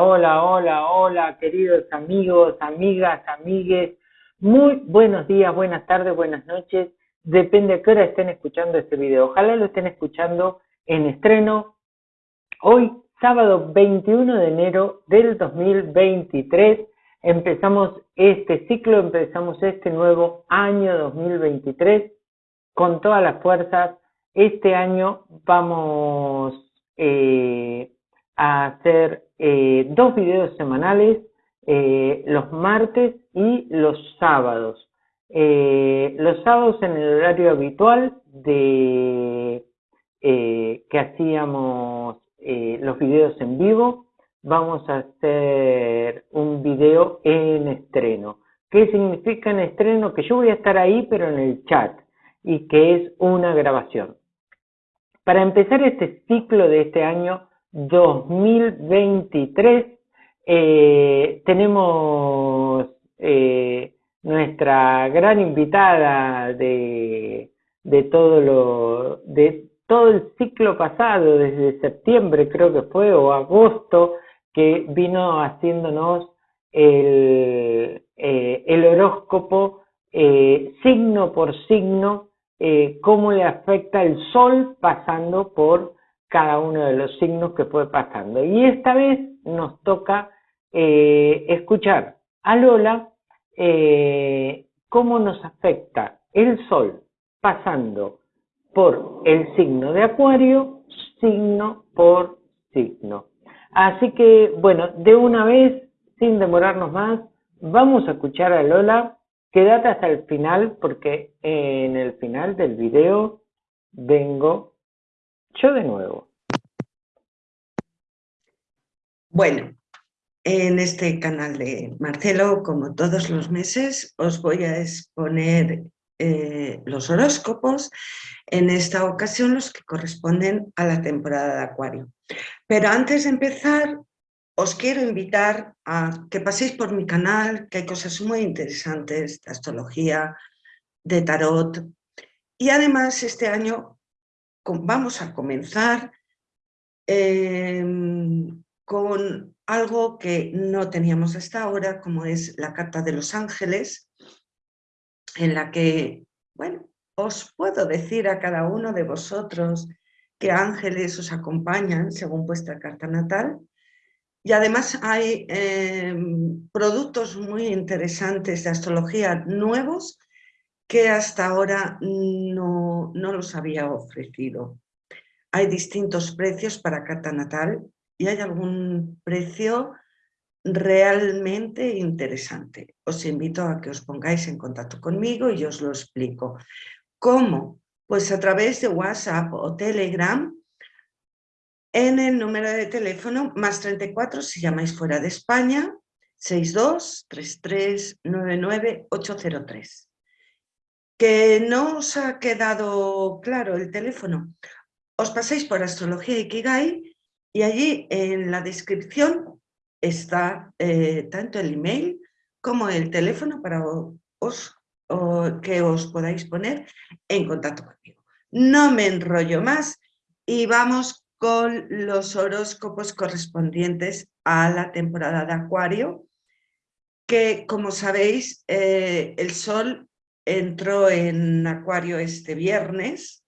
Hola, hola, hola, queridos amigos, amigas, amigues. Muy buenos días, buenas tardes, buenas noches. Depende a qué hora estén escuchando este video. Ojalá lo estén escuchando en estreno. Hoy, sábado 21 de enero del 2023, empezamos este ciclo, empezamos este nuevo año 2023 con todas las fuerzas. Este año vamos eh, a hacer eh, dos videos semanales, eh, los martes y los sábados. Eh, los sábados en el horario habitual de que hacíamos los videos en vivo, vamos a hacer un video en estreno. ¿Qué significa en estreno? Que yo voy a estar ahí, pero en el chat, y que es una grabación. Para empezar este ciclo de este año, 2023 eh, tenemos eh, nuestra gran invitada de, de todo lo de todo el ciclo pasado, desde septiembre creo que fue, o agosto, que vino haciéndonos el, eh, el horóscopo signo por signo, cómo le afecta el sol pasando por cada uno de los signos que fue pasando. Y esta vez nos toca eh, escuchar a Lola eh, cómo nos afecta el Sol pasando por el signo de Acuario, signo por signo. Así que, bueno, de una vez, sin demorarnos más, vamos a escuchar a Lola. Quédate hasta el final porque en el final del video vengo yo de nuevo. Bueno, en este canal de Marcelo, como todos los meses, os voy a exponer eh, los horóscopos, en esta ocasión los que corresponden a la temporada de Acuario. Pero antes de empezar, os quiero invitar a que paséis por mi canal, que hay cosas muy interesantes de astrología, de tarot, y además este año vamos a comenzar em, con algo que no teníamos hasta ahora, como es la Carta de los Ángeles, en la que, bueno, os puedo decir a cada uno de vosotros qué ángeles os acompañan según vuestra carta natal. Y además hay em, productos muy interesantes de astrología nuevos que hasta ahora no, no los había ofrecido. Hay distintos precios para carta natal y hay algún precio realmente interesante. Os invito a que os pongáis en contacto conmigo y os lo explico. ¿Cómo? Pues a través de WhatsApp o Telegram en el número de teléfono más 34 si llamáis fuera de España 62 33 99 803 no os ha quedado claro el teléfono, os paséis por Astrología Ikigai y allí en la descripción está eh, tanto el email como el teléfono para que os podáis poner en contacto conmigo. No me enrollo más y vamos con los horóscopos correspondientes a la temporada de Acuario, que como sabéis eh, el Sol entró en Acuario este viernes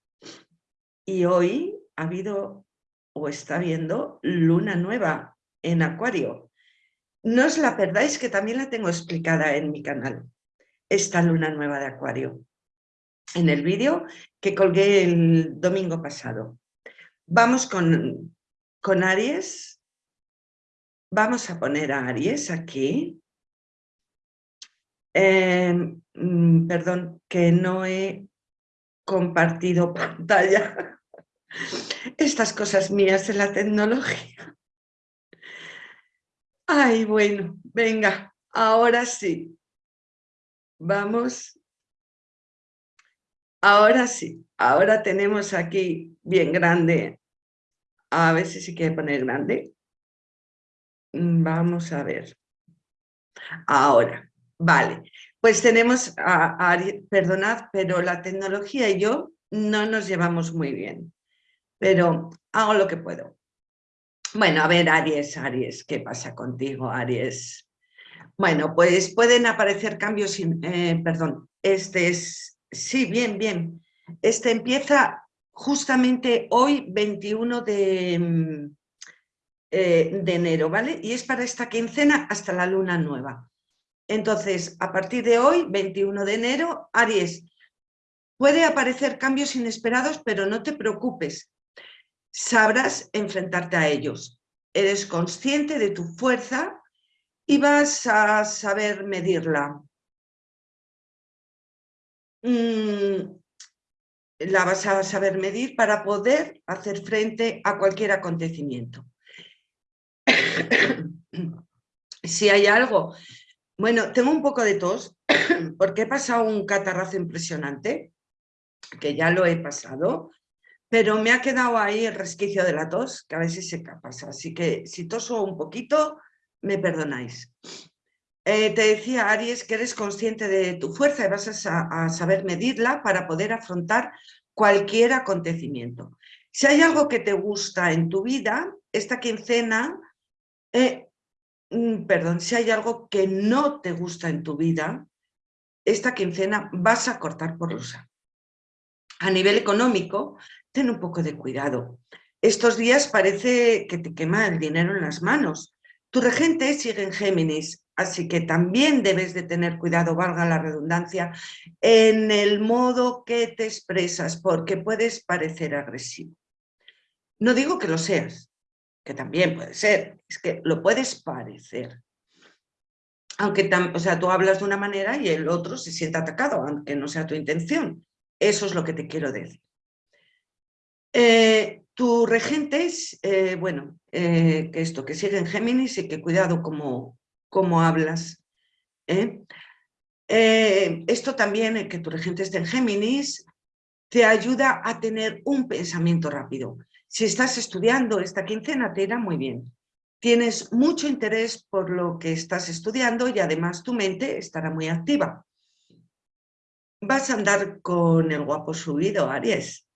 y hoy ha habido o está viendo luna nueva en Acuario. No os la perdáis que también la tengo explicada en mi canal, esta luna nueva de Acuario, en el vídeo que colgué el domingo pasado. Vamos con, con Aries. Vamos a poner a Aries aquí. Em, mm, perdón, que no he compartido pantalla. Estas cosas mías de la tecnología. Ay, bueno, venga, ahora sí. Vamos. Ahora sí, ahora tenemos aquí bien grande. A ver si se quiere poner grande. Mm, vamos a ver. Ahora. Vale, pues tenemos a, perdonad, pero la tecnología y yo no nos llevamos muy bien, pero hago lo que puedo. Bueno, a ver, Aries, Aries, ¿qué pasa contigo, Aries? Bueno, pues pueden aparecer cambios, eh, perdón, este es, sí, bien, bien. Este empieza justamente hoy, 21 de, mm, eh, de enero, ¿vale? Y es para esta quincena hasta la luna nueva. Entonces, a partir de hoy, 21 de enero, Aries, puede aparecer cambios inesperados, pero no te preocupes, sabrás enfrentarte a ellos. Eres consciente de tu fuerza y vas a saber medirla. Mm, la vas a saber medir para poder hacer frente a cualquier acontecimiento. si hay algo... Bueno, tengo un poco de tos porque he pasado un catarrazo impresionante, que ya lo he pasado, pero me ha quedado ahí el resquicio de la tos, que a veces se pasa. Así que si toso un poquito, me perdonáis. Eh, te decía, Aries, que eres consciente de tu fuerza y vas a, saber medirla para poder afrontar cualquier acontecimiento. Si hay algo que te gusta en tu vida, esta quincena, eh, perdón, si hay algo que no te gusta en tu vida, esta quincena vas a cortar por rusa. A nivel económico, ten un poco de cuidado. Estos días parece que te quema el dinero en las manos. Tu regente sigue en Géminis, así que también debes de tener cuidado, valga la redundancia, en el modo que te expresas, porque puedes parecer agresivo. No digo que lo seas, que también puede ser, es que lo puedes parecer. Aunque o sea, tú hablas de una manera y el otro se siente atacado, aunque no sea tu intención. Eso es lo que te quiero decir. Eh, tu regente es, eh, bueno, eh, que esto, que sigue en Géminis y que cuidado cómo, cómo hablas. esto también, que tu regente esté en Géminis, te ayuda a tener un pensamiento rápido. Si estás estudiando esta quincena, te irá muy bien. Tienes mucho interés por lo que estás estudiando y además tu mente estará muy activa. Vas a andar con el guapo subido, Aries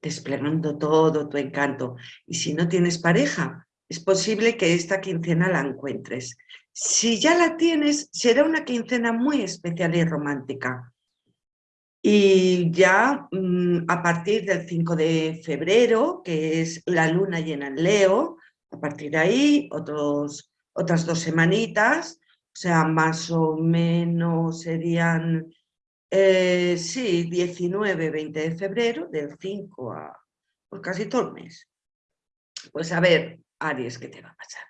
desplegando todo tu encanto. Y si no tienes pareja, es posible que esta quincena la encuentres. Si ya la tienes, será una quincena muy especial y romántica. Y ya mm, a partir del 5 de febrero, que es la luna llena en Leo, a partir de ahí, otros, otras dos semanitas, o sea, más o menos serían eh, sí, 19, 20 de febrero, del 5 a por casi todo el mes. Pues a ver, Aries, ¿qué te va a pasar?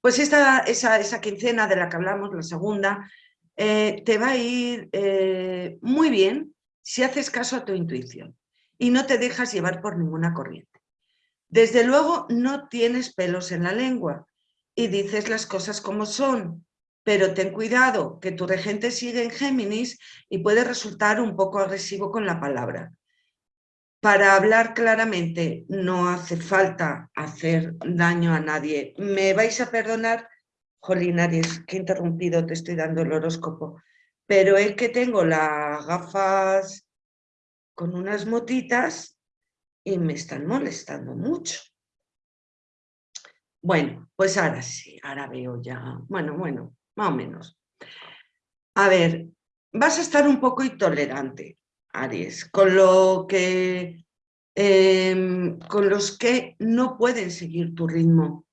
Pues esta, esa, esa quincena de la que hablamos, la segunda, eh, te va a ir eh, muy bien si haces caso a tu intuición y no te dejas llevar por ninguna corriente. Desde luego no tienes pelos en la lengua y dices las cosas como son, pero ten cuidado que tu regente sigue en Géminis y puede resultar un poco agresivo con la palabra. Para hablar claramente no hace falta hacer daño a nadie. ¿Me vais a perdonar? Jolín, Aries, que interrumpido, te estoy dando el horóscopo. Pero es que tengo las gafas con unas motitas y me están molestando mucho. Bueno, pues ahora sí, ahora veo ya. Bueno, bueno, más o menos. A ver, vas a estar un poco intolerante, Aries, con lo que em, con los que no pueden seguir tu ritmo,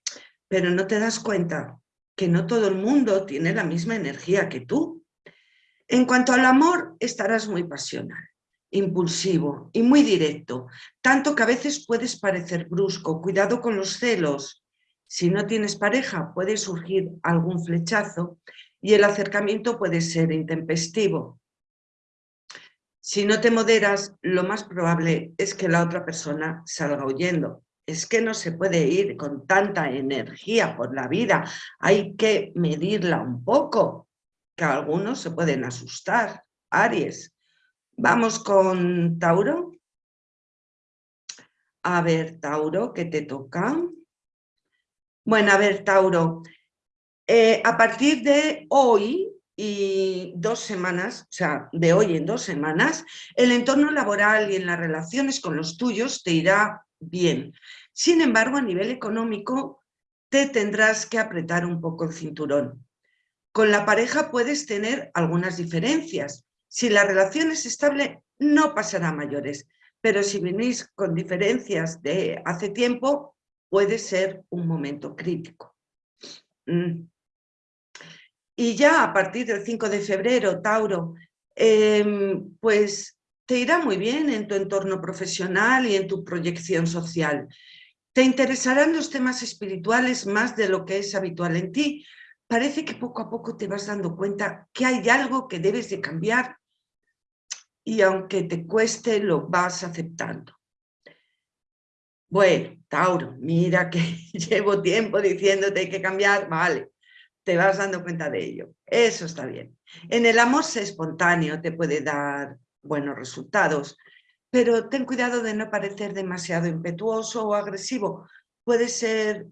pero no te das cuenta que no todo el mundo tiene la misma energía que tú. En cuanto al amor, estarás muy pasional, impulsivo y muy directo, tanto que a veces puedes parecer brusco. Cuidado con los celos, si no tienes pareja puede surgir algún flechazo y el acercamiento puede ser intempestivo. Si no te moderas, lo más probable es que la otra persona salga huyendo. Es que no se puede ir con tanta energía por la vida, hay que medirla un poco, que algunos se pueden asustar. Aries, vamos con Tauro. A ver, Tauro, ¿qué te toca? Bueno, a ver, Tauro, eh, a partir de hoy y dos semanas, o sea, de hoy en dos semanas, el entorno laboral y en las relaciones con los tuyos te irá bien. Sin embargo, a nivel económico, te tendrás que apretar un poco el cinturón. Con la pareja puedes tener algunas diferencias. Si la relación es estable, no pasará mayores. Pero si venís con diferencias de hace tiempo, puede ser un momento crítico. Mm. Y ya a partir del 5 de febrero, Tauro, em, pues te irá muy bien en tu entorno profesional y en tu proyección social. Te interesarán los temas espirituales más de lo que es habitual en ti. Parece que poco a poco te vas dando cuenta que hay algo que debes de cambiar y aunque te cueste, lo vas aceptando. Bueno, Tauro, mira que llevo tiempo diciéndote que cambiar, vale, te vas dando cuenta de ello. Eso está bien. En el amor espontáneo, te puede dar buenos resultados, pero ten cuidado de no parecer demasiado impetuoso o agresivo. Puede ser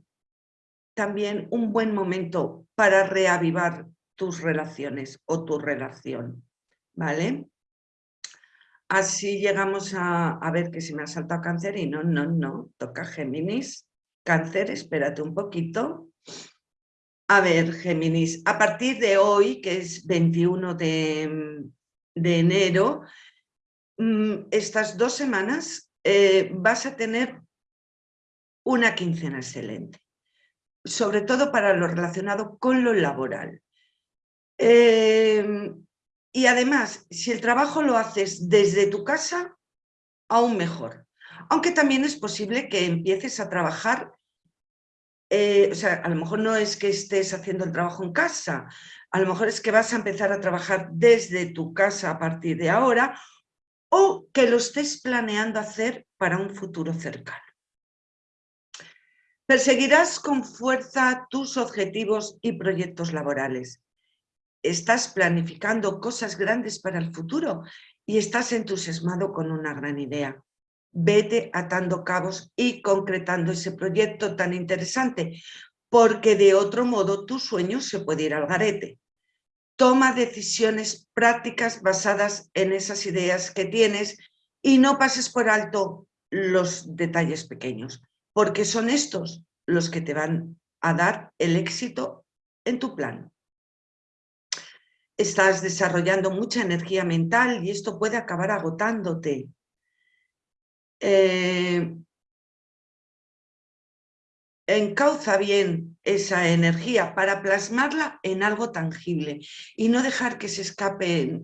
también un buen momento para reavivar tus relaciones o tu relación, ¿vale? Así llegamos a, ver que si me ha saltado cáncer y no, no, no, toca Géminis. Cáncer, espérate un poquito. A ver, Géminis, a partir de hoy, que es 21 de, enero, mm, estas dos semanas eh, vas a tener una quincena excelente, sobre todo para lo relacionado con lo laboral. Eh, y además, si el trabajo lo haces desde tu casa, aún mejor. Aunque también es posible que empieces a trabajar, eh, o sea, a lo mejor no es que estés haciendo el trabajo en casa, a lo mejor es que vas a empezar a trabajar desde tu casa a partir de ahora o que lo estés planeando hacer para un futuro cercano. Perseguirás con fuerza tus objetivos y proyectos laborales estás planificando cosas grandes para el futuro y estás entusiasmado con una gran idea. Vete atando cabos y concretando ese proyecto tan interesante, porque de otro modo tu sueño se puede ir al garete. Toma decisiones prácticas basadas en esas ideas que tienes y no pases por alto los detalles pequeños, porque son estos los que te van a dar el éxito en tu plan estás desarrollando mucha energía mental y esto puede acabar agotándote. Eh, encauza bien esa energía para plasmarla en algo tangible y no dejar que se escape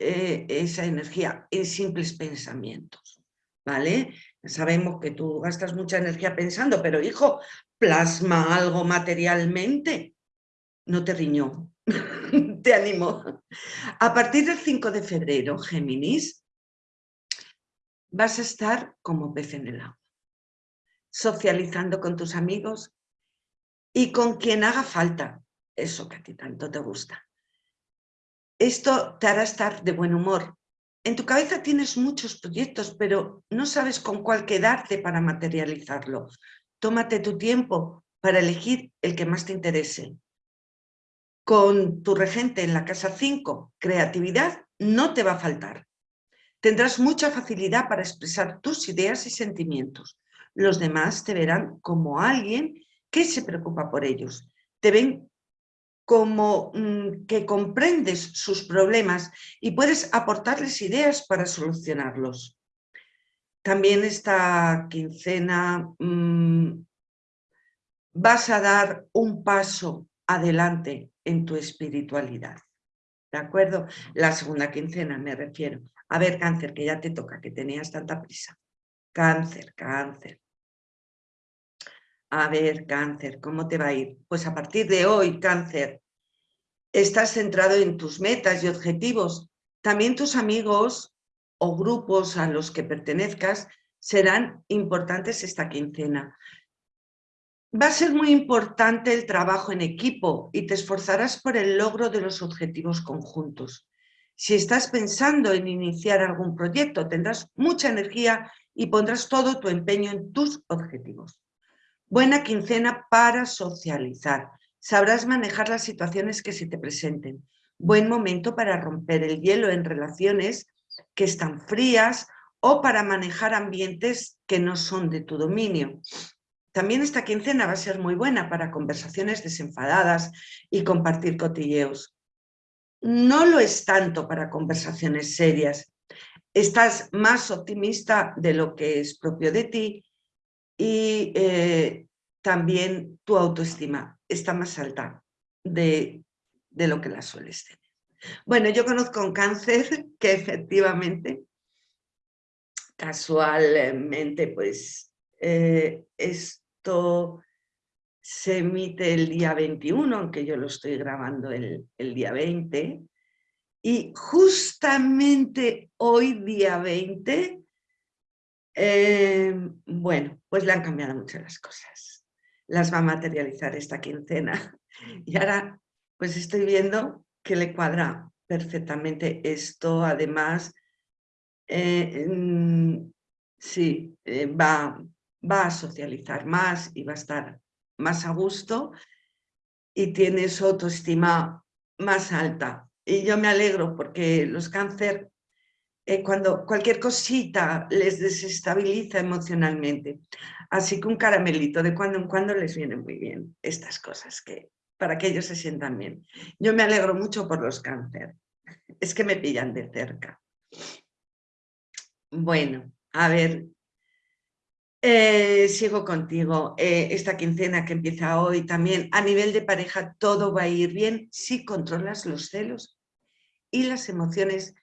eh, esa energía en simples pensamientos. ¿Vale? Sabemos que tú gastas mucha energía pensando, pero hijo, plasma algo materialmente. No te riñó, te animo. A partir del 5 de febrero, Géminis, vas a estar como pez en el agua, socializando con tus amigos y con quien haga falta, eso que a ti tanto te gusta. Esto te hará estar de buen humor. En tu cabeza tienes muchos proyectos, pero no sabes con cuál quedarte para materializarlo. Tómate tu tiempo para elegir el que más te interese con tu regente en la casa 5, creatividad, no te va a faltar. Tendrás mucha facilidad para expresar tus ideas y sentimientos. Los demás te verán como alguien que se preocupa por ellos. Te ven como mm, que comprendes sus problemas y puedes aportarles ideas para solucionarlos. También esta quincena mm, vas a dar un paso adelante en tu espiritualidad. ¿De acuerdo? La segunda quincena me refiero. A ver, cáncer, que ya te toca, que tenías tanta prisa. Cáncer, cáncer. A ver, cáncer, ¿cómo te va a ir? Pues a partir de hoy, cáncer, estás centrado en tus metas y objetivos. También tus amigos o grupos a los que pertenezcas serán importantes esta quincena. Va a ser muy importante el trabajo en equipo y te esforzarás por el logro de los objetivos conjuntos. Si estás pensando en iniciar algún proyecto, tendrás mucha energía y pondrás todo tu empeño en tus objetivos. Buena quincena para socializar. Sabrás manejar las situaciones que se te presenten. Buen momento para romper el hielo en relaciones que están frías o para manejar ambientes que no son de tu dominio. también esta quincena va a ser muy buena para conversaciones desenfadadas y compartir cotilleos. No lo es tanto para conversaciones serias. Estás más optimista de lo que es propio de ti y eh, también tu autoestima está más alta de, de lo que la sueles tener. Bueno, yo conozco un cáncer que efectivamente, casualmente, pues eh, esto se emite el día 21, aunque yo lo estoy grabando el, día 20, y justamente hoy, día 20, eh, bueno, pues le han cambiado muchas las cosas. Las va a materializar esta quincena. Y ahora, pues estoy viendo que le cuadra perfectamente esto. Además, eh, mm, sí, eh, va, va a socializar más y va a estar más a gusto y tiene su autoestima más alta. Y yo me alegro porque los cáncer, eh, cuando cualquier cosita les desestabiliza emocionalmente. Así que un caramelito de cuando en cuando les viene muy bien estas cosas que, para que ellos se sientan bien. Yo me alegro mucho por los cáncer. Es que me pillan de cerca. Bueno, a ver, eh, sigo contigo. Eh, esta quincena que empieza hoy también, a nivel de pareja, todo va a ir bien si controlas los celos y las emociones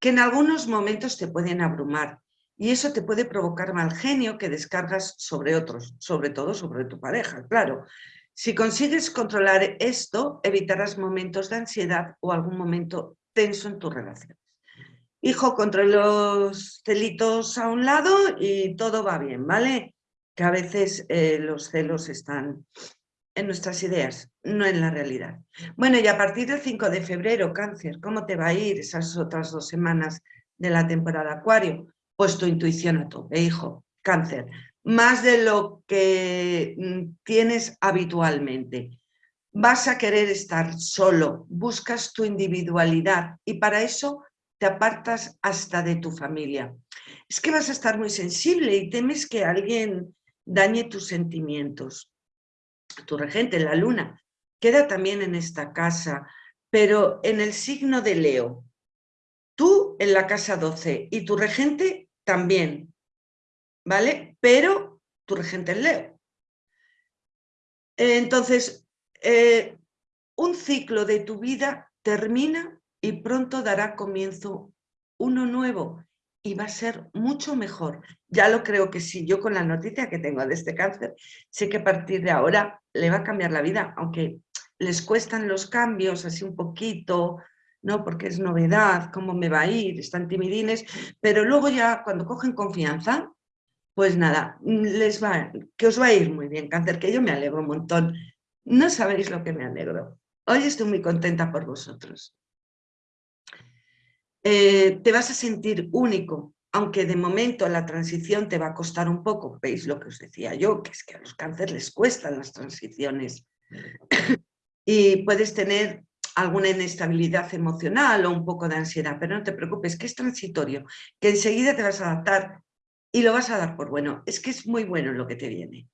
que en algunos momentos te pueden abrumar. Y eso te puede provocar mal genio que descargas sobre otros, sobre todo sobre tu pareja, claro. Si consigues controlar esto, evitarás momentos de ansiedad o algún momento tenso en tu relación hijo, contra los celitos a un lado y todo va bien, ¿vale? Que a veces eh, los celos están en nuestras ideas, no en la realidad. Bueno, y a partir del 5 de febrero, cáncer, ¿cómo te va a ir esas otras dos semanas de la temporada acuario? Pues tu intuición a tope, hijo, cáncer, más de lo que mm, tienes habitualmente. Vas a querer estar solo, buscas tu individualidad y para eso te apartas hasta de tu familia. Es que vas a estar muy sensible y temes que alguien dañe tus sentimientos. Tu regente, la luna, queda también en esta casa, pero en el signo de Leo. Tú en la casa 12 y tu regente también, ¿vale? Pero tu regente es Leo. Entonces, eh, un ciclo de tu vida termina y pronto dará comienzo uno nuevo y va a ser mucho mejor. Ya lo creo que sí, yo con la noticia que tengo de este cáncer, sé que a partir de ahora le va a cambiar la vida, aunque les cuestan los cambios así un poquito, ¿no? Porque es novedad, cómo me va a ir, están timidines, pero luego ya cuando cogen confianza, pues nada, les va, que os va a ir muy bien, cáncer, que yo me alegro un montón. No sabéis lo que me alegro. Hoy estoy muy contenta por vosotros. Eh, te vas a sentir único, aunque de momento la transición te va a costar un poco. ¿Veis lo que os decía yo? Que es que a los cánceres les cuestan las transiciones. y puedes tener alguna inestabilidad emocional o un poco de ansiedad, pero no te preocupes, que es transitorio, que enseguida te vas a adaptar y lo vas a dar por bueno. Es que es muy bueno lo que te viene.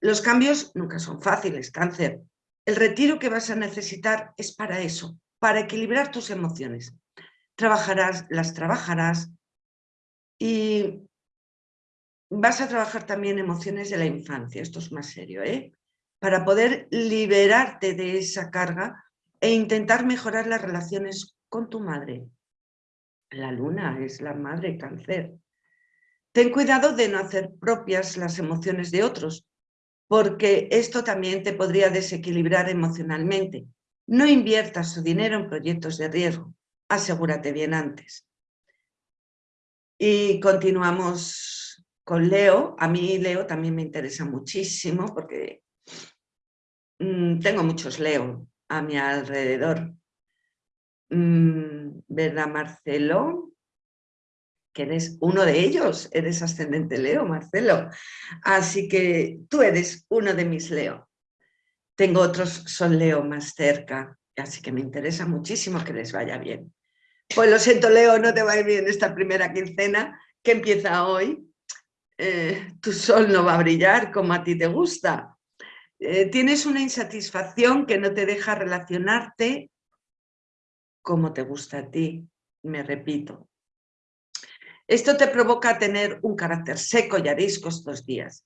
Los cambios nunca son fáciles, cáncer. El retiro que vas a necesitar es para eso, para equilibrar tus emociones trabajarás, las trabajarás y vas a trabajar también emociones de la infancia, esto es más serio, ¿eh? para poder liberarte de esa carga e intentar mejorar las relaciones con tu madre. La luna es la madre cáncer. Ten cuidado de no hacer propias las emociones de otros, porque esto también te podría desequilibrar emocionalmente. No inviertas su dinero en proyectos de riesgo asegúrate bien antes. Y continuamos con Leo. A mí Leo también me interesa muchísimo porque mm, tengo muchos Leo a mi alrededor. Mm, ¿Verdad, Marcelo? Que eres uno de ellos, eres ascendente Leo, Marcelo. Así que tú eres uno de mis Leo. Tengo otros, son Leo más cerca, así que me interesa muchísimo que les vaya bien. Pues lo siento, Leo, no te va a ir bien esta primera quincena que empieza hoy. eh, tu sol no va a brillar como a ti te gusta. Eh, tienes una insatisfacción que no te deja relacionarte como te gusta a ti, me repito. Esto te provoca tener un carácter seco y arisco estos días.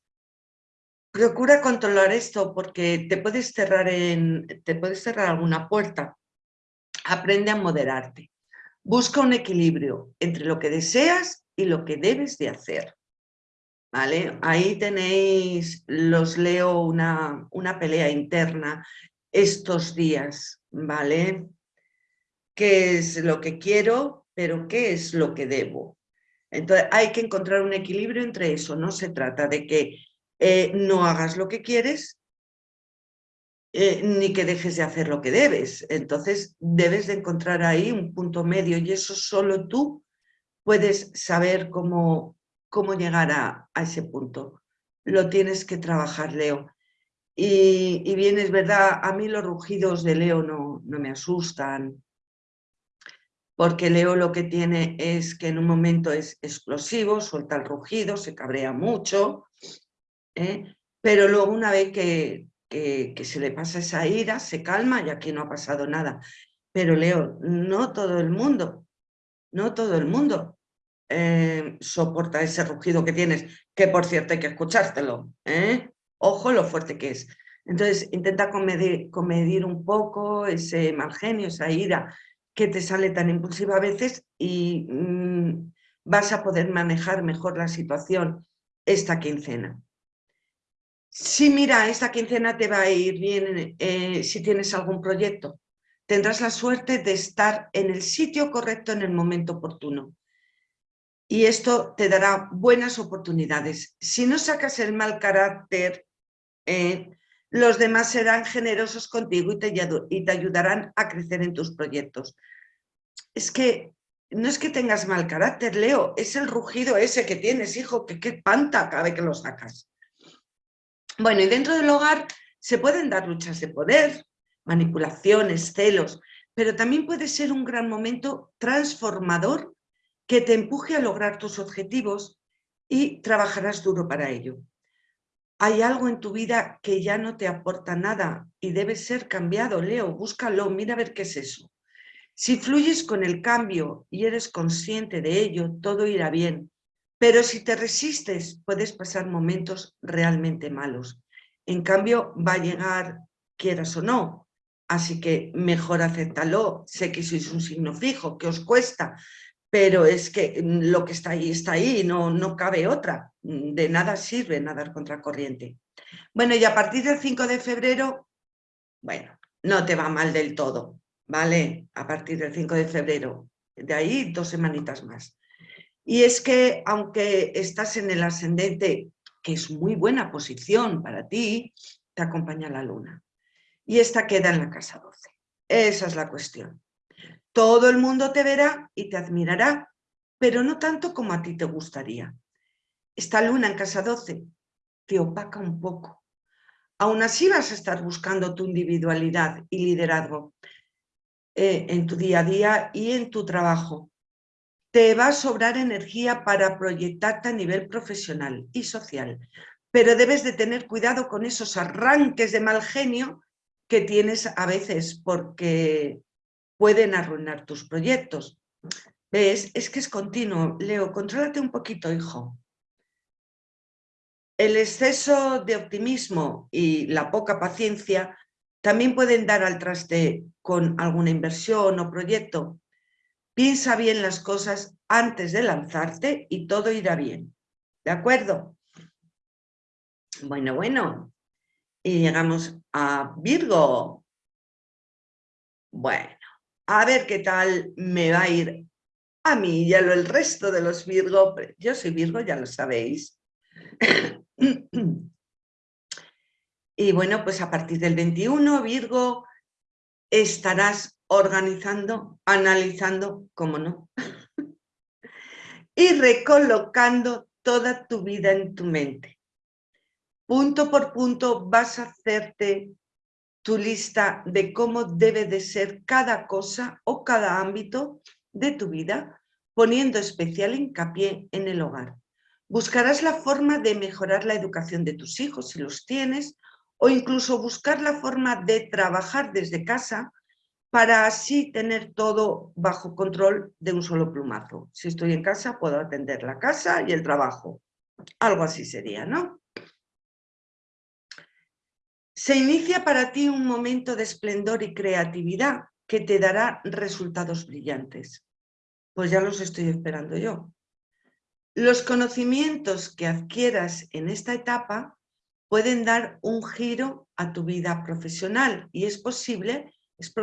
Procura controlar esto porque te puedes cerrar, en, te puedes cerrar alguna puerta. Aprende a moderarte. Busca un equilibrio entre lo que deseas y lo que debes de hacer. ¿Vale? Ahí tenéis, los leo una, una pelea interna estos días, ¿vale? ¿Qué es lo que quiero, pero qué es lo que debo? Entonces hay que encontrar un equilibrio entre eso, no se trata de que eh, no hagas lo que quieres eh, ni que dejes de hacer lo que debes. Entonces debes de encontrar ahí un punto medio y eso solo tú puedes saber cómo, cómo llegar a, ese punto. Lo tienes que trabajar, Leo. Y, bien, es verdad, a mí los rugidos de Leo no, no me asustan, porque Leo lo que tiene es que en un momento es explosivo, suelta el rugido, se cabrea mucho, ¿eh? pero luego una vez que, que, se le pasa esa ira, se calma y aquí no ha pasado nada. Pero Leo, no todo el mundo, no todo el mundo eh, soporta ese rugido que tienes, que por cierto hay que escuchártelo, ¿eh? ojo lo fuerte que es. Entonces intenta comedir, comedir un poco ese mal genio, esa ira, que te sale tan impulsiva a veces y mm, vas a poder manejar mejor la situación esta quincena. Sí, mira, esta quincena te va a ir bien eh, si tienes algún proyecto. Tendrás la suerte de estar en el sitio correcto en el momento oportuno. Y esto te dará buenas oportunidades. Si no sacas el mal carácter, eh, los demás serán generosos contigo y te, y te ayudarán a crecer en tus proyectos. Es que no es que tengas mal carácter, Leo, es el rugido ese que tienes, hijo, que qué panta cada vez que lo sacas. Bueno, y dentro del hogar se pueden dar luchas de poder, manipulaciones, celos, pero también puede ser un gran momento transformador que te empuje a lograr tus objetivos y trabajarás duro para ello hay algo en tu vida que ya no te aporta nada y debe ser cambiado, Leo, búscalo, mira a ver qué es eso. Si fluyes con el cambio y eres consciente de ello, todo irá bien. Pero si te resistes, puedes pasar momentos realmente malos. En cambio, va a llegar, quieras o no. Así que mejor acéptalo. Sé que sois un signo fijo, que os cuesta, pero es que mm, lo que está ahí está ahí, no, no cabe otra. Mm, de nada sirve nadar contra corriente. Bueno, y a partir del 5 de febrero, bueno, no te va mal del todo, ¿vale? A partir del 5 de febrero, de ahí dos semanitas más. Y es que aunque estás en el ascendente, que es muy buena posición para ti, te acompaña la luna. Y esta queda en la casa 12. Esa es la cuestión. Todo el mundo te verá y te admirará, pero no tanto como a ti te gustaría. Esta luna en casa 12 te opaca un poco. Aún así vas a estar buscando tu individualidad y liderazgo eh, en tu día a día y en tu trabajo. Te va a sobrar energía para proyectarte a nivel profesional y social, pero debes de tener cuidado con esos arranques de mal genio que tienes a veces porque pueden arruinar tus proyectos. ¿Ves? Es que es continuo. Leo, contrólate un poquito, hijo. El exceso de optimismo y la poca paciencia también pueden dar al traste con alguna inversión o proyecto. Piensa bien las cosas antes de lanzarte y todo irá bien. ¿De acuerdo? Bueno, bueno. Y llegamos a Virgo. Bueno, a ver qué tal me va a ir a mí y a lo, el resto de los Virgo. Yo soy Virgo, ya lo sabéis. y bueno, pues a partir del 21, Virgo, estarás organizando, analizando, cómo no, y recolocando toda tu vida en tu mente. Punto por punto vas a hacerte tu lista de cómo debe de ser cada cosa o cada ámbito de tu vida, poniendo especial hincapié en el hogar. Buscarás la forma de mejorar la educación de tus hijos, si los tienes, o incluso buscar la forma de trabajar desde casa para así tener todo bajo control de un solo plumazo. Si estoy en casa, puedo atender la casa y el trabajo. Algo así sería, ¿no? Se inicia para ti un momento de esplendor y creatividad que te dará resultados brillantes. Pues ya los estoy esperando yo. Los conocimientos que adquieras en esta etapa pueden dar un giro a tu vida profesional y es posible, es,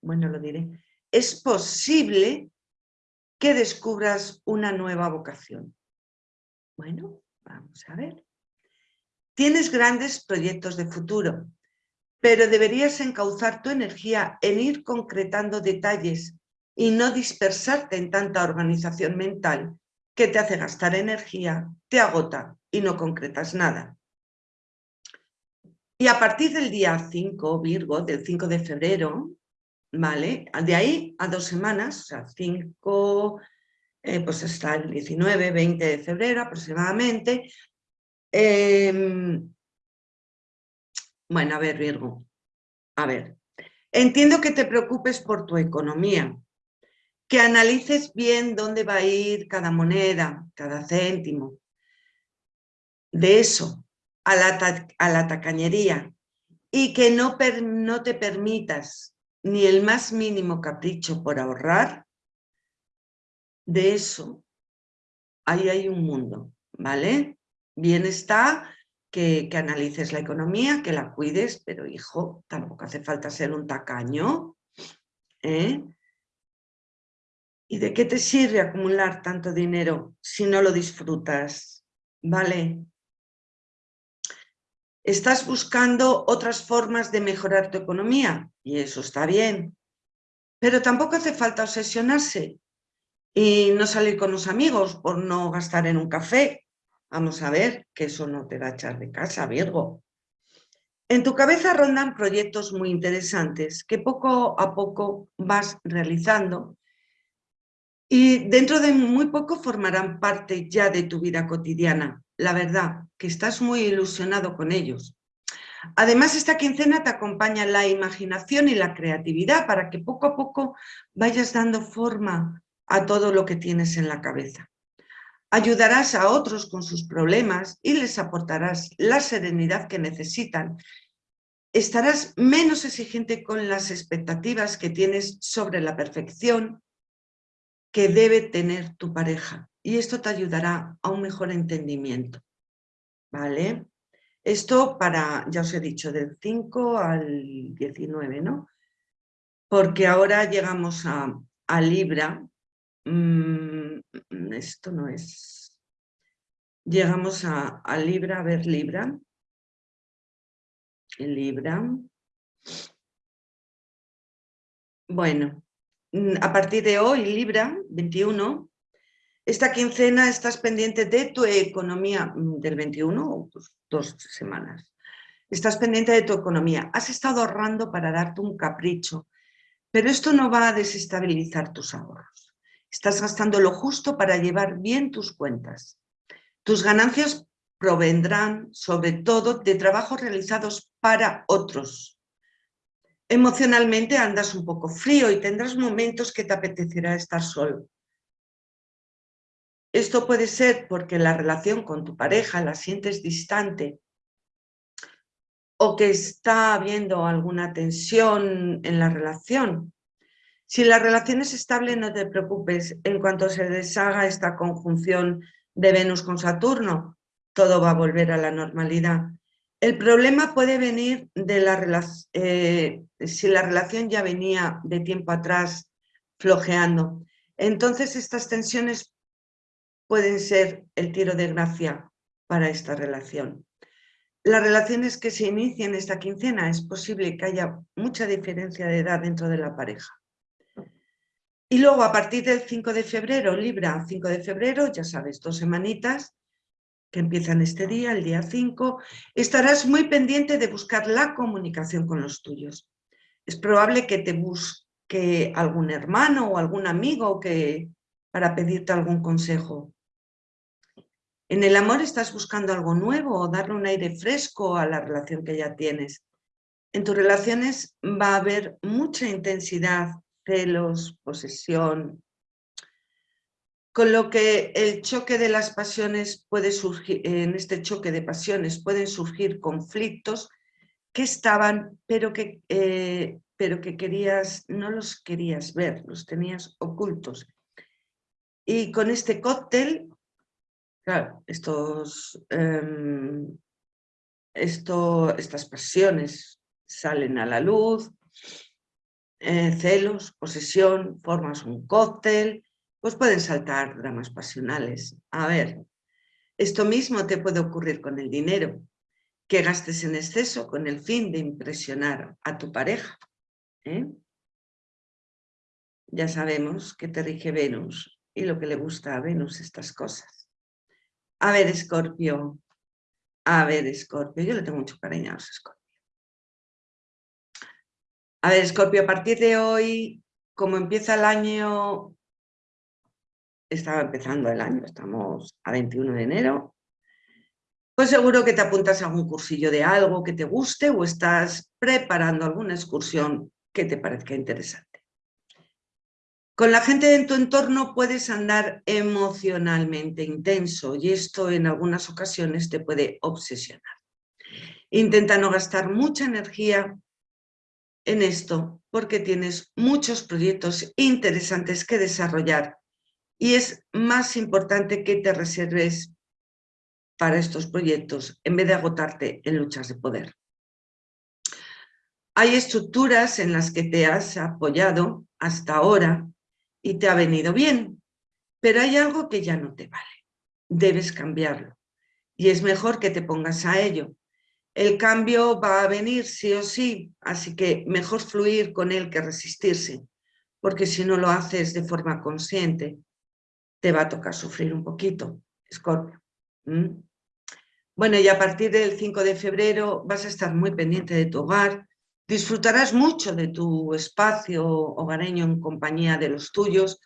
bueno lo diré, es posible que descubras una nueva vocación. Bueno, vamos a ver. Tienes grandes proyectos de futuro, pero deberías encauzar tu energía en ir concretando detalles y no dispersarte en tanta organización mental que te hace gastar energía, te agota y no concretas nada. Y a partir del día 5, Virgo, del 5 de febrero, ¿vale? De ahí a dos semanas, o sea, 5, eh, pues hasta el 19, 20 de febrero aproximadamente. Em, bueno, a ver, Virgo, a ver. Entiendo que te preocupes por tu economía, que analices bien dónde va a ir cada moneda, cada céntimo. De eso, a la, tacañería y que no, no te permitas ni el más mínimo capricho por ahorrar, de eso, ahí hay un mundo, ¿vale? Bien está que, que, analices la economía, que la cuides, pero hijo, tampoco hace falta ser un tacaño, ¿eh? ¿Y de qué te sirve acumular tanto dinero si no lo disfrutas? ¿Vale? Estás buscando otras formas de mejorar tu economía y eso está bien. Pero tampoco hace falta obsesionarse y no salir con los amigos por no gastar en un café. Vamos a ver que eso no te va a echar de casa, Virgo. En tu cabeza rondan proyectos muy interesantes que poco a poco vas realizando y dentro de muy poco formarán parte ya de tu vida cotidiana la verdad, que estás muy ilusionado con ellos. Además, esta quincena te acompaña la imaginación y la creatividad para que poco a poco vayas dando forma a todo lo que tienes en la cabeza. Ayudarás a otros con sus problemas y les aportarás la serenidad que necesitan. Estarás menos exigente con las expectativas que tienes sobre la perfección que debe tener tu pareja y esto te ayudará a un mejor entendimiento. ¿Vale? Esto para, ya os he dicho, del 5 al 19, ¿no? Porque ahora llegamos a, Libra. Mm, esto no es... Llegamos a, a Libra, a ver Libra. Libra. Bueno, mm, a partir de hoy, Libra, 21, esta quincena estás pendiente de tu economía mm, del 21 o dos semanas. Estás pendiente de tu economía. Has estado ahorrando para darte un capricho, pero esto no va a desestabilizar tus ahorros. Estás gastando lo justo para llevar bien tus cuentas. Tus ganancias provendrán sobre todo de trabajos realizados para otros. Emocionalmente andas un poco frío y tendrás momentos que te apetecerá estar solo. Esto puede ser porque la relación con tu pareja la sientes distante o que está habiendo alguna tensión en la relación. Si la relación es estable, no te preocupes. En cuanto se deshaga esta conjunción de Venus con Saturno, todo va a volver a la normalidad. El problema puede venir de la relación, eh, si la relación ya venía de tiempo atrás flojeando. Entonces estas tensiones pueden ser el tiro de gracia para esta relación. Las relaciones que se inician esta quincena es posible que haya mucha diferencia de edad dentro de la pareja. Y luego a partir del 5 de febrero, Libra, 5 de febrero, ya sabes, dos semanitas que empiezan este día, el día 5, estarás muy pendiente de buscar la comunicación con los tuyos. Es probable que te busque algún hermano o algún amigo que, para pedirte algún consejo. En el amor estás buscando algo nuevo o darle un aire fresco a la relación que ya tienes. En tus relaciones va a haber mucha intensidad, celos, posesión, con lo que el choque de las pasiones puede surgir, en este choque de pasiones pueden surgir conflictos que estaban, pero que, eh, pero que querías, no los querías ver, los tenías ocultos. Y con este cóctel, claro, estos, em, esto, estas pasiones salen a la luz, eh, celos, posesión, formas un cóctel, pues pueden saltar dramas pasionales. A ver, esto mismo te puede ocurrir con el dinero, que gastes en exceso con el fin de impresionar a tu pareja. ¿eh? Ya sabemos que te rige Venus y lo que le gusta a Venus estas cosas. A ver, Escorpio. A ver, Escorpio. Yo le tengo mucho cariño a los Escorpio. A ver, Escorpio, a partir de hoy, como empieza el año estaba empezando el año, estamos a 21 de enero, pues seguro que te apuntas a algún cursillo de algo que te guste o estás preparando alguna excursión que te parezca interesante. Con la gente en tu entorno puedes andar emocionalmente intenso y esto en algunas ocasiones te puede obsesionar. Intenta no gastar mucha energía en esto porque tienes muchos proyectos interesantes que desarrollar y es más importante que te reserves para estos proyectos en vez de agotarte en luchas de poder. Hay estructuras en las que te has apoyado hasta ahora y te ha venido bien, pero hay algo que ya no te vale. Debes cambiarlo y es mejor que te pongas a ello. El cambio va a venir sí o sí, así que mejor fluir con él que resistirse, porque si no lo haces de forma consciente, te va a tocar sufrir un poquito, Escorpio. Bueno, y a partir del 5 de febrero vas a estar muy pendiente de tu hogar, disfrutarás mucho de tu espacio hogareño en compañía de los tuyos,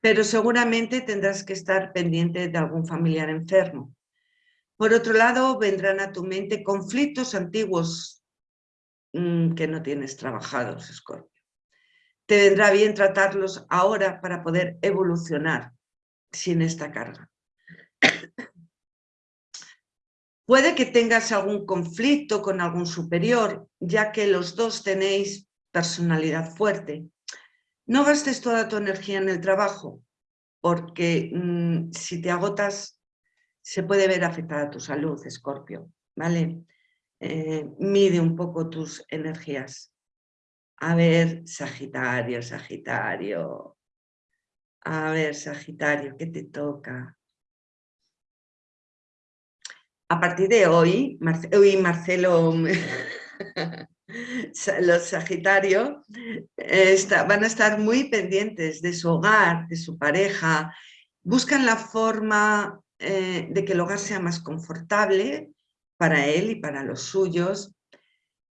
pero seguramente tendrás que estar pendiente de algún familiar enfermo. Por otro lado, vendrán a tu mente conflictos antiguos mm, que no tienes trabajados, Escorpio. Te vendrá bien tratarlos ahora para poder evolucionar sin esta carga. Puede que tengas algún conflicto con algún superior, ya que los dos tenéis personalidad fuerte. No gastes toda tu energía en el trabajo, porque mm, si te agotas se puede ver afectada tu salud, Escorpio, ¿vale? Eh, mide un poco tus energías. A ver, Sagitario, Sagitario, a ver, Sagitario, ¿qué te toca? A partir de hoy, Marcelo, los Sagitarios van a estar muy pendientes de su hogar, de su pareja, buscan la forma eh, de que el hogar sea más confortable para él y para los suyos,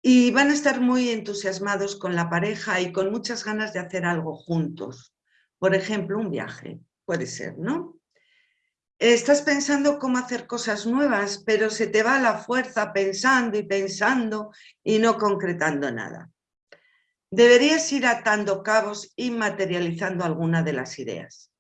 y van a estar muy entusiasmados con la pareja y con muchas ganas de hacer algo juntos. Por ejemplo, un viaje, puede ser, ¿no? Estás pensando cómo hacer cosas nuevas, pero se te va la fuerza pensando y pensando y no concretando nada. Deberías ir atando cabos y materializando alguna de las ideas.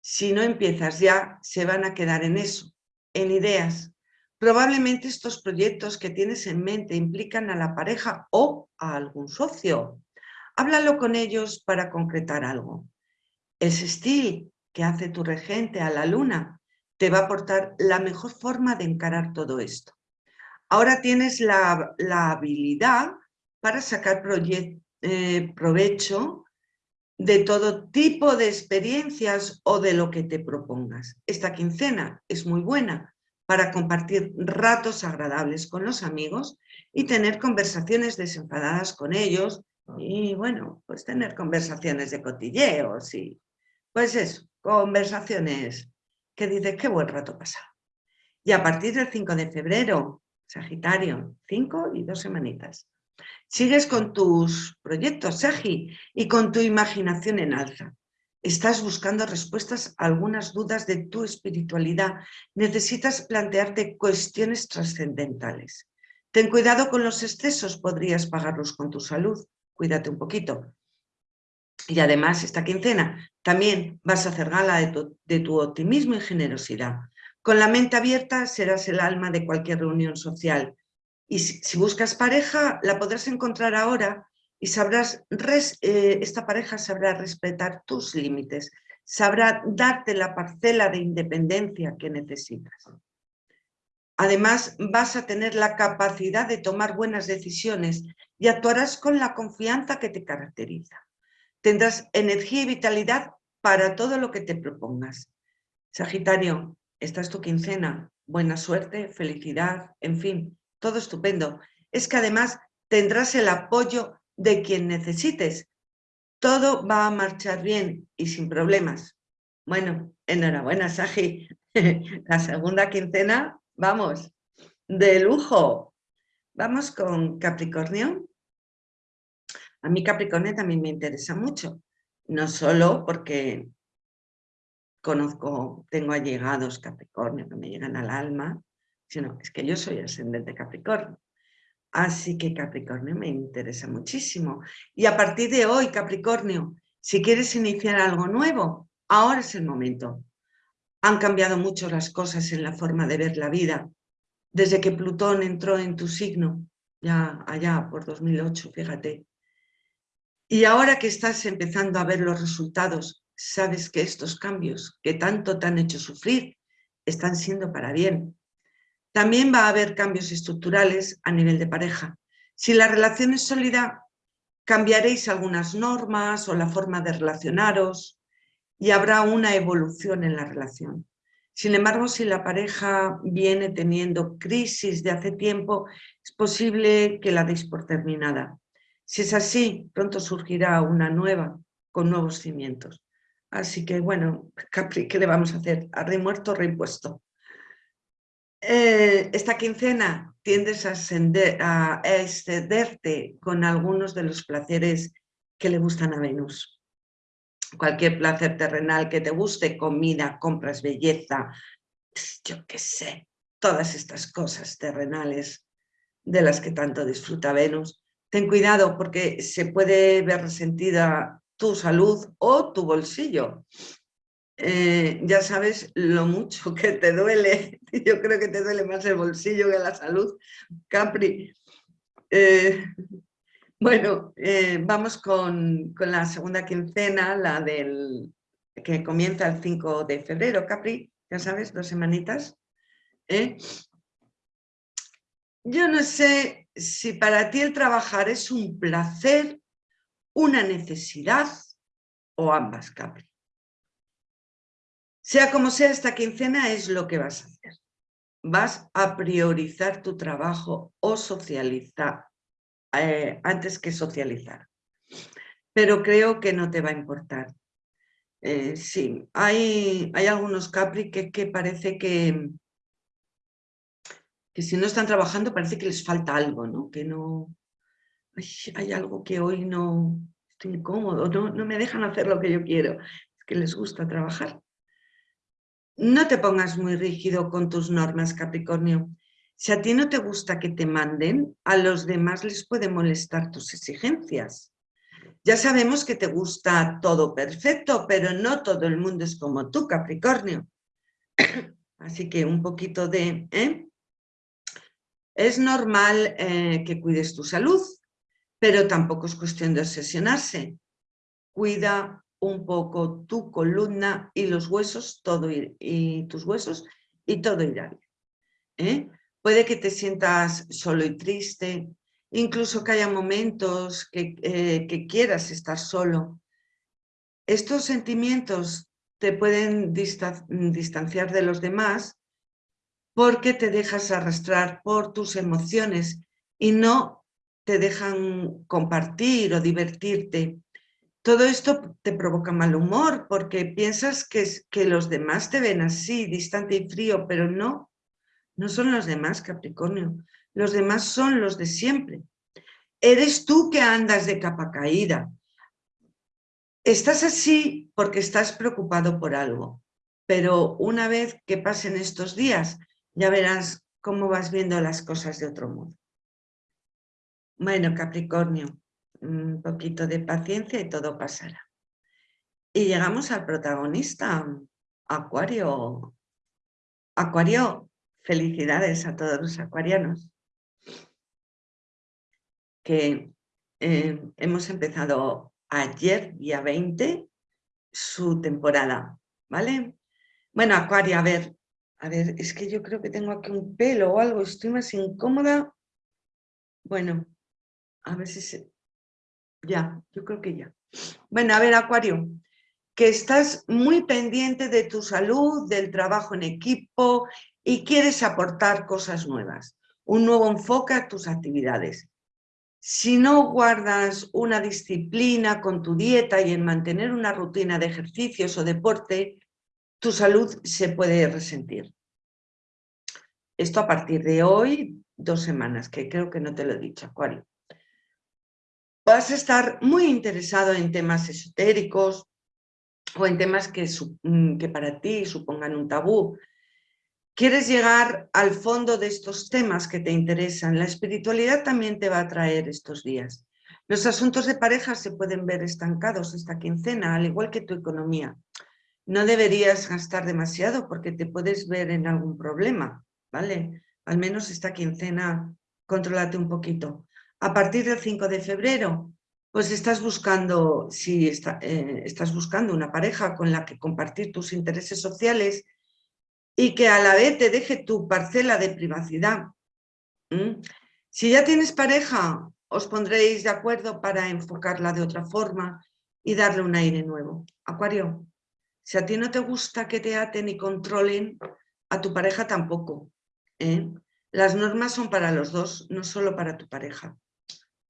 Si no empiezas ya, se van a quedar en eso, en ideas. Probablemente estos proyectos que tienes en mente implican a la pareja o a algún socio. Háblalo con ellos para concretar algo. El sextil que hace tu regente a la luna te va a aportar la mejor forma de encarar todo esto. Ahora tienes la, habilidad para sacar eh, provecho de todo tipo de experiencias o de lo que te propongas. Esta quincena es muy buena para compartir ratos agradables con los amigos y tener conversaciones desenfadadas con ellos y bueno, pues tener conversaciones de cotilleos y pues eso, conversaciones que dices qué buen rato pasado. Y a partir del 5 de febrero, Sagitario, 5 y dos semanitas. Sigues con tus proyectos, Sagi, y con tu imaginación en alza. Estás buscando respuestas a algunas dudas de tu espiritualidad. Necesitas plantearte cuestiones trascendentales. Ten cuidado con los excesos, podrías pagarlos con tu salud. Cuídate un poquito. Y además, esta quincena también vas a hacer gala de tu, optimismo y generosidad. Con la mente abierta serás el alma de cualquier reunión social. Y si, buscas pareja, la podrás encontrar ahora y sabrás, eh, esta pareja sabrá respetar tus límites, sabrá darte la parcela de independencia que necesitas. Además, vas a tener la capacidad de tomar buenas decisiones y actuarás con la confianza que te caracteriza. Tendrás energía y vitalidad para todo lo que te propongas. Sagitario, esta es tu quincena. Buena suerte, felicidad, en fin, todo estupendo. Es que además tendrás el apoyo de quien necesites. Todo va a marchar bien y sin problemas. Bueno, enhorabuena, Sagi. La segunda quincena, vamos, de lujo. Vamos con Capricornio. A mí Capricornio también me interesa mucho. No solo porque conozco, tengo allegados Capricornio que me llegan al alma, sino es que yo soy ascendente Capricornio. Así que Capricornio me interesa muchísimo. Y a partir de hoy, Capricornio, si quieres iniciar algo nuevo, ahora es el momento. Han cambiado mucho las cosas en la forma de ver la vida. Desde que Plutón entró en tu signo, ya allá por 2008, fíjate. Y ahora que estás empezando a ver los resultados, sabes que estos cambios que tanto te han hecho sufrir están siendo para bien. También va a haber cambios estructurales a nivel de pareja. Si la relación es sólida, cambiaréis algunas normas o la forma de relacionaros y habrá una evolución en la relación. Sin embargo, si la pareja viene teniendo crisis de hace tiempo, es posible que la deis por terminada. Si es así, pronto surgirá una nueva, con nuevos cimientos. Así que, bueno, Capri, ¿qué le vamos a hacer? A rey muerto, rey puesto. Eh, esta quincena tiendes a, a excederte con algunos de los placeres que le gustan a Venus. Cualquier placer terrenal que te guste, comida, compras, belleza, yo qué sé, todas estas cosas terrenales de las que tanto disfruta Venus. Ten cuidado porque se puede ver resentida tu salud o tu bolsillo. Eh, ya sabes lo mucho que te duele. Yo creo que te duele más el bolsillo que la salud, Capri. Eh, bueno, eh, vamos con, la segunda quincena, la del que comienza el 5 de febrero, Capri, ya sabes, dos semanitas. Yo no sé si para ti el trabajar es un placer, una necesidad o ambas, Capri. Sea como sea, esta quincena es lo que vas a hacer. Vas a priorizar tu trabajo o socializar eh, antes que socializar. Pero creo que no te va a importar. Eh, sí, hay, hay, algunos Capri que, parece que, que si no están trabajando parece que les falta algo, ¿no? Que no... hay algo que hoy no estoy incómodo, no, no me dejan hacer lo que yo quiero. Es que les gusta trabajar. No te pongas muy rígido con tus normas, Capricornio. Si a ti no te gusta que te manden, a los demás les puede molestar tus exigencias. Ya sabemos que te gusta todo perfecto, pero no todo el mundo es como tú, Capricornio. Así que un poquito de... ¿eh? Es normal eh, que cuides tu salud, pero tampoco es cuestión de obsesionarse. Cuida un poco tu columna y los huesos, todo y tus huesos, y todo irá bien. ¿eh? Puede que te sientas solo y triste, incluso que haya momentos que, eh, que quieras estar solo. Estos sentimientos te pueden distanciar de los demás porque te dejas arrastrar por tus emociones y no te dejan compartir o divertirte todo esto te provoca mal humor porque piensas que, que los demás te ven así, distante y frío, pero no, no son los demás, Capricornio. Los demás son los de siempre. Eres tú que andas de capa caída. Estás así porque estás preocupado por algo, pero una vez que pasen estos días, ya verás cómo vas viendo las cosas de otro modo. Bueno, Capricornio, un poquito de paciencia y todo pasará. Y llegamos al protagonista, Acuario. Acuario, felicidades a todos los acuarianos. Que eh, hemos empezado ayer, día 20, su temporada, ¿vale? Bueno, Acuario, a ver, a ver, es que yo creo que tengo aquí un pelo o algo, estoy más incómoda. Bueno, a ver si se... Ya, yo creo que ya. Bueno, a ver, Acuario, que estás muy pendiente de tu salud, del trabajo en equipo y quieres aportar cosas nuevas, un nuevo enfoque a tus actividades. Si no guardas una disciplina con tu dieta y en mantener una rutina de ejercicios o deporte, tu salud se puede resentir. Esto a partir de hoy, dos semanas, que creo que no te lo he dicho, Acuario. Vas a estar muy interesado en temas esotéricos o en temas que, mm, que para ti supongan un tabú. Quieres llegar al fondo de estos temas que te interesan. La espiritualidad también te va a traer estos días. Los asuntos de pareja se pueden ver estancados esta quincena, al igual que tu economía no deberías gastar demasiado porque te puedes ver en algún problema, ¿vale? Al menos esta quincena, controlate un poquito. A partir del 5 de febrero, pues estás buscando, si eh, estás buscando una pareja con la que compartir tus intereses sociales y que a la vez te deje tu parcela de privacidad. Si ya tienes pareja, os pondréis de acuerdo para enfocarla de otra forma y darle un aire nuevo. Acuario, si a ti no te gusta que te aten y controlen, a tu pareja tampoco. ¿eh? Las normas son para los dos, no solo para tu pareja.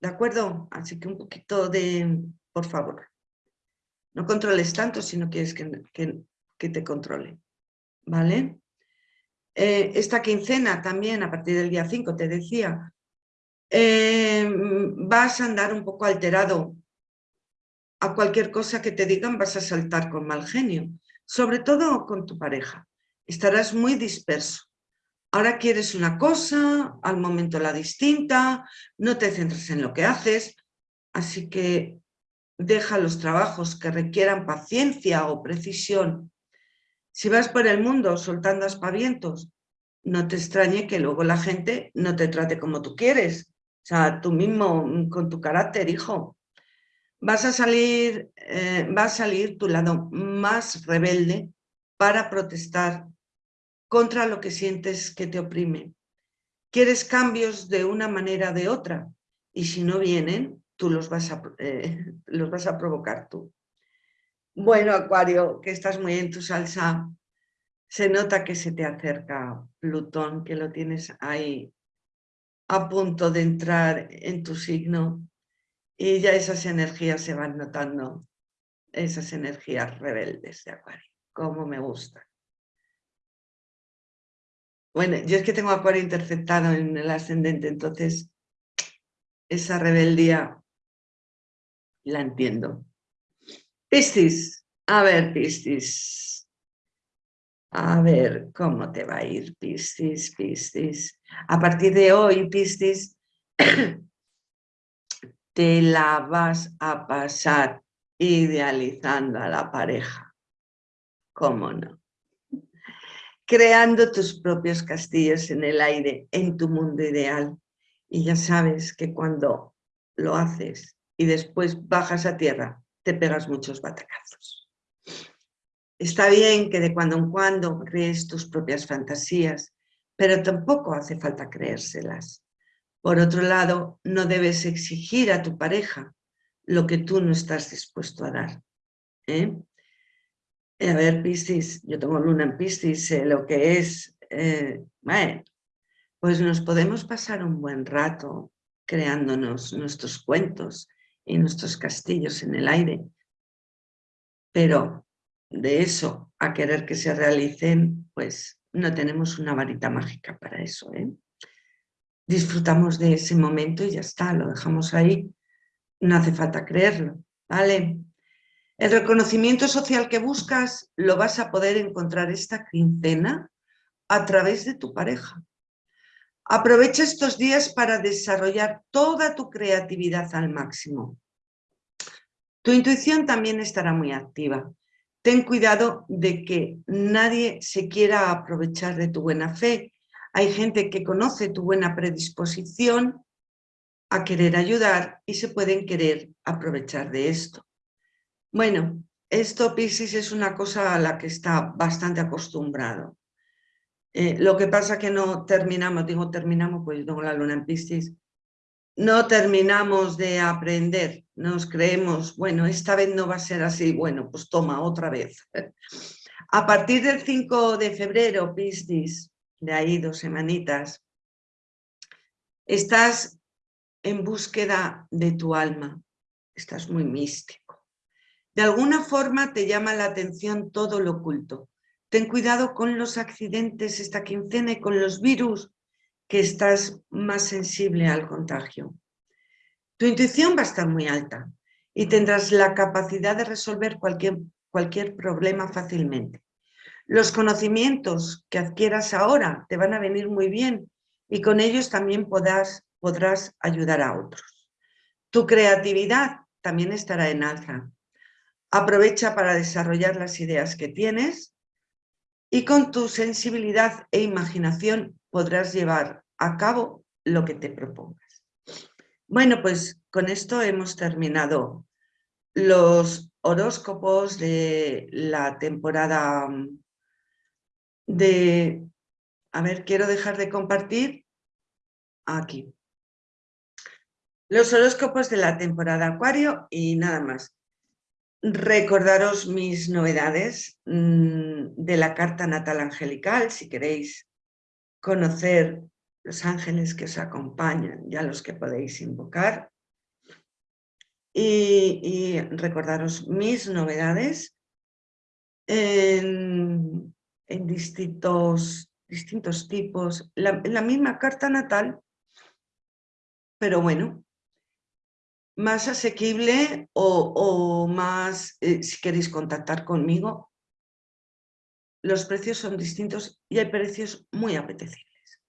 ¿De acuerdo? Así que un poquito de, por favor, no controles tanto si no quieres que, que, te controle. ¿Vale? Eh, esta quincena también, a partir del día 5, te decía, eh, vas a andar un poco alterado a cualquier cosa que te digan vas a saltar con mal genio, sobre todo con tu pareja. Estarás muy disperso. Ahora quieres una cosa, al momento la distinta, no te centras en lo que haces, así que deja los trabajos que requieran paciencia o precisión. Si vas por el mundo soltando aspavientos, no te extrañe que luego la gente no te trate como tú quieres. O sea, tú mismo con tu carácter, hijo, vas a salir, eh, va a salir tu lado más rebelde para protestar contra lo que sientes que te oprime. Quieres cambios de una manera o de otra y si no vienen, tú los vas a, eh, los vas a provocar tú. Bueno, Acuario, que estás muy en tu salsa, se nota que se te acerca Plutón, que lo tienes ahí a punto de entrar en tu signo y ya esas energías se van notando, esas energías rebeldes de Acuario, como me gusta. Bueno, yo es que tengo Acuario interceptado en el ascendente, entonces esa rebeldía la entiendo. Piscis, a ver Piscis, a ver cómo te va a ir Piscis, Piscis. A partir de hoy Piscis te la vas a pasar idealizando a la pareja. ¿Cómo no? Creando tus propios castillos en el aire, en tu mundo ideal. Y ya sabes que cuando lo haces y después bajas a tierra, te pegas muchos batacazos. Está bien que de cuando en cuando crees tus propias fantasías, pero tampoco hace falta creérselas. Por otro lado, no debes exigir a tu pareja lo que tú no estás dispuesto a dar. ¿eh? A ver, Piscis, yo tengo luna en Piscis, sé lo que es... Eh, pues nos podemos pasar un buen rato creándonos nuestros cuentos y nuestros castillos en el aire. Pero de eso a querer que se realicen, pues no tenemos una varita mágica para eso. ¿eh? Disfrutamos de ese momento y ya está, lo dejamos ahí, no hace falta creerlo, ¿vale? El reconocimiento social que buscas lo vas a poder encontrar esta quincena a través de tu pareja. Aprovecha estos días para desarrollar toda tu creatividad al máximo. Tu intuición también estará muy activa. Ten cuidado de que nadie se quiera aprovechar de tu buena fe. Hay gente que conoce tu buena predisposición a querer ayudar y se pueden querer aprovechar de esto. Bueno, esto Piscis es una cosa a la que está bastante acostumbrado. Eh, lo que pasa que no terminamos, digo terminamos, pues tengo la luna en Piscis, no terminamos de aprender, nos creemos, bueno, esta vez no va a ser así, bueno, pues toma otra vez. A partir del 5 de febrero, Piscis, de ahí dos semanitas, estás en búsqueda de tu alma, estás muy místico. De alguna forma te llama la atención todo lo oculto. Ten cuidado con los accidentes esta quincena y con los virus, que estás más sensible al contagio. Tu intuición va a estar muy alta y tendrás la capacidad de resolver cualquier, cualquier problema fácilmente. Los conocimientos que adquieras ahora te van a venir muy bien y con ellos también podrás, podrás ayudar a otros. Tu creatividad también estará en alza. Aprovecha para desarrollar las ideas que tienes y con tu sensibilidad e imaginación podrás llevar a cabo lo que te propongas. Bueno, pues con esto hemos terminado los horóscopos de la temporada de... A ver, quiero dejar de compartir aquí. Los horóscopos de la temporada Acuario y nada más. Recordaros mis novedades mm, de la carta natal angelical, si queréis conocer los ángeles que os acompañan, ya los que podéis invocar. Y, recordaros mis novedades en, distintos, distintos tipos, la, la misma carta natal, pero bueno, más asequible o, más, eh, si queréis contactar conmigo, los precios son distintos y hay precios muy apetecibles.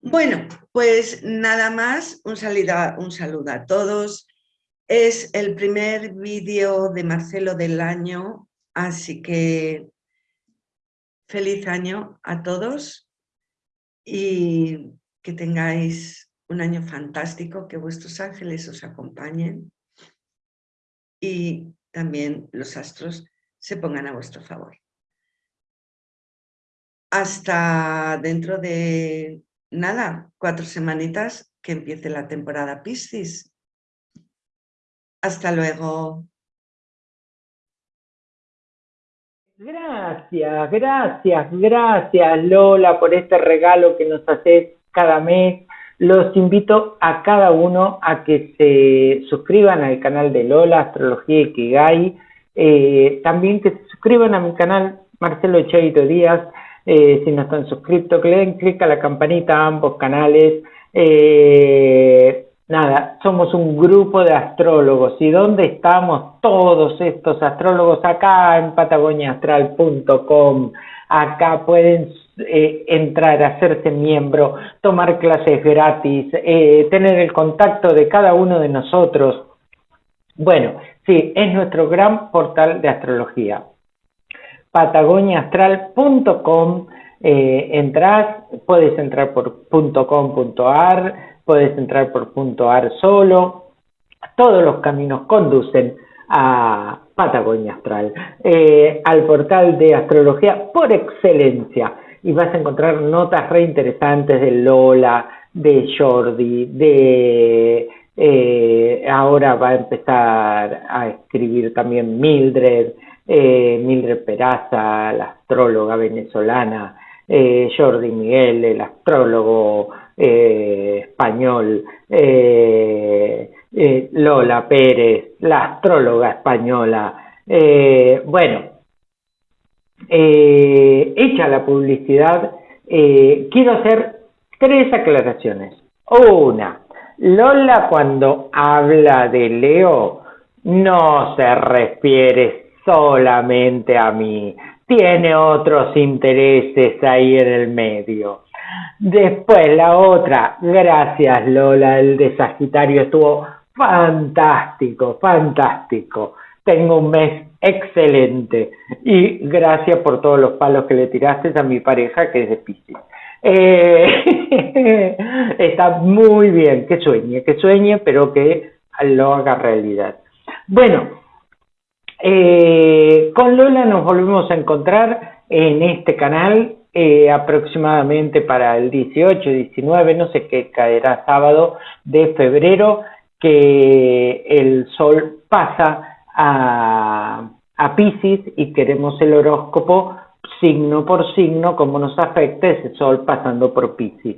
Bueno, pues nada más, un, un saludo a todos. Es el primer vídeo de Marcelo del año, así que feliz año a todos y que tengáis un año fantástico, que vuestros ángeles os acompañen y también los astros se pongan a vuestro favor. Hasta dentro de, nada, cuatro semanitas que empiece la temporada Piscis. Hasta luego. Gracias, gracias, gracias Lola por este regalo que nos haces cada mes los invito a cada uno a que se suscriban al canal de Lola, Astrología Ikigai, eh, también que se suscriban a mi canal Marcelo Cheito Díaz, eh, si no están suscritos, que le den clic a la campanita a ambos canales. Eh, nada, somos un grupo de astrólogos. ¿Y dónde estamos todos estos astrólogos? Acá en patagoniaastral.com. Acá pueden eh, entrar, hacerse miembro, tomar clases gratis, eh, tener el contacto de cada uno de nosotros. Bueno, sí, es nuestro gran portal de astrología. patagoniaastral.com eh, entras, puedes entrar por .com.ar, puedes entrar por .ar solo, todos los caminos conducen a Patagonia Astral, eh, al portal de astrología por excelencia. Y vas a encontrar notas re interesantes de Lola, de Jordi, de eh, ahora va a empezar a escribir también Mildred, eh, Mildred Peraza, la astróloga venezolana, Jordi Miguel, el astrólogo español, Lola Pérez, la astróloga española. bueno, eh, hecha la publicidad, eh, quiero hacer tres aclaraciones. Una, Lola cuando habla de Leo no se refiere solamente a mí, tiene otros intereses ahí en el medio. Después la otra, gracias Lola, el de Sagitario estuvo fantástico, fantástico. Tengo un mes excelente y gracias por todos los palos que le tiraste a mi pareja que es de Piscis. Eh, está muy bien, que sueñe, que sueñe, pero que lo haga realidad. Bueno, eh, con Lola nos volvemos a encontrar en este canal eh, aproximadamente para el 18, 19, no sé qué caerá sábado de febrero, que el sol pasa a, a Pisces y queremos el horóscopo signo por signo, cómo nos afecta ese sol pasando por Pisces.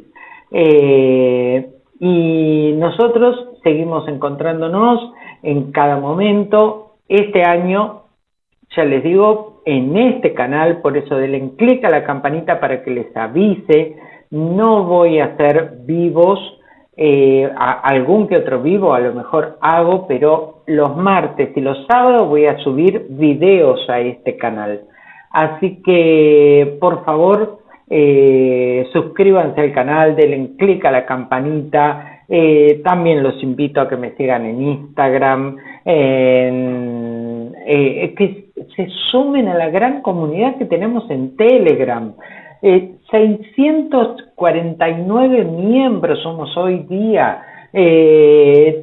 Eh, y nosotros seguimos encontrándonos en cada momento. Este año, ya les digo, en este canal, por eso denle clic a la campanita para que les avise. No voy a hacer vivos, eh, algún que otro vivo a lo mejor hago, pero los martes y los sábados voy a subir videos a este canal. Así que, por favor, eh, suscríbanse al canal, denle clic a la campanita. Eh, también los invito a que me sigan en Instagram, se sumen a la gran comunidad que tenemos en Telegram. 649 miembros somos hoy día.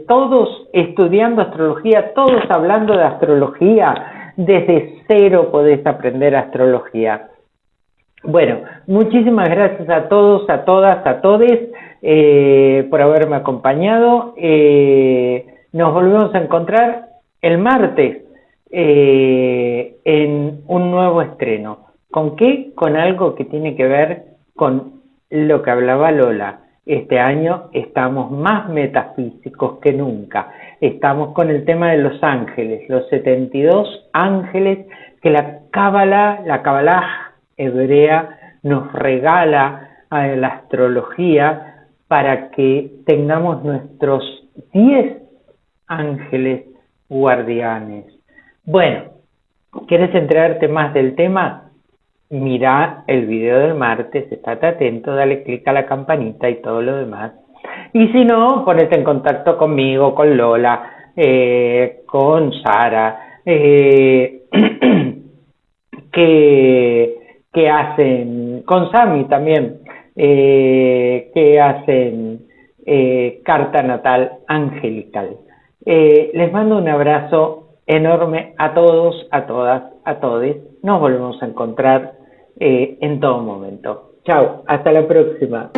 todos estudiando astrología, todos hablando de astrología, desde cero podés aprender astrología. Bueno, muchísimas gracias a todos, a todas, a todes eh, por haberme acompañado. Eh, nos volvemos a encontrar el martes eh, en un nuevo estreno. ¿Con qué? Con algo que tiene que ver con lo que hablaba Lola. Este año estamos más metafísicos que nunca estamos con el tema de los ángeles, los 72 ángeles que la Cábala, la Cábala hebrea nos regala a la astrología para que tengamos nuestros 10 ángeles guardianes. Bueno, ¿quieres enterarte más del tema? Mira el video del martes, estate atento, dale clic a la campanita y todo lo demás. Y si no, ponete en contacto conmigo, con Lola, eh, con Sara, eh, que, hacen, con Sami también, eh, que hacen carta natal angelical. les mando un abrazo enorme a todos, a todas, a todos. Nos volvemos a encontrar en todo momento. Chao, hasta la próxima.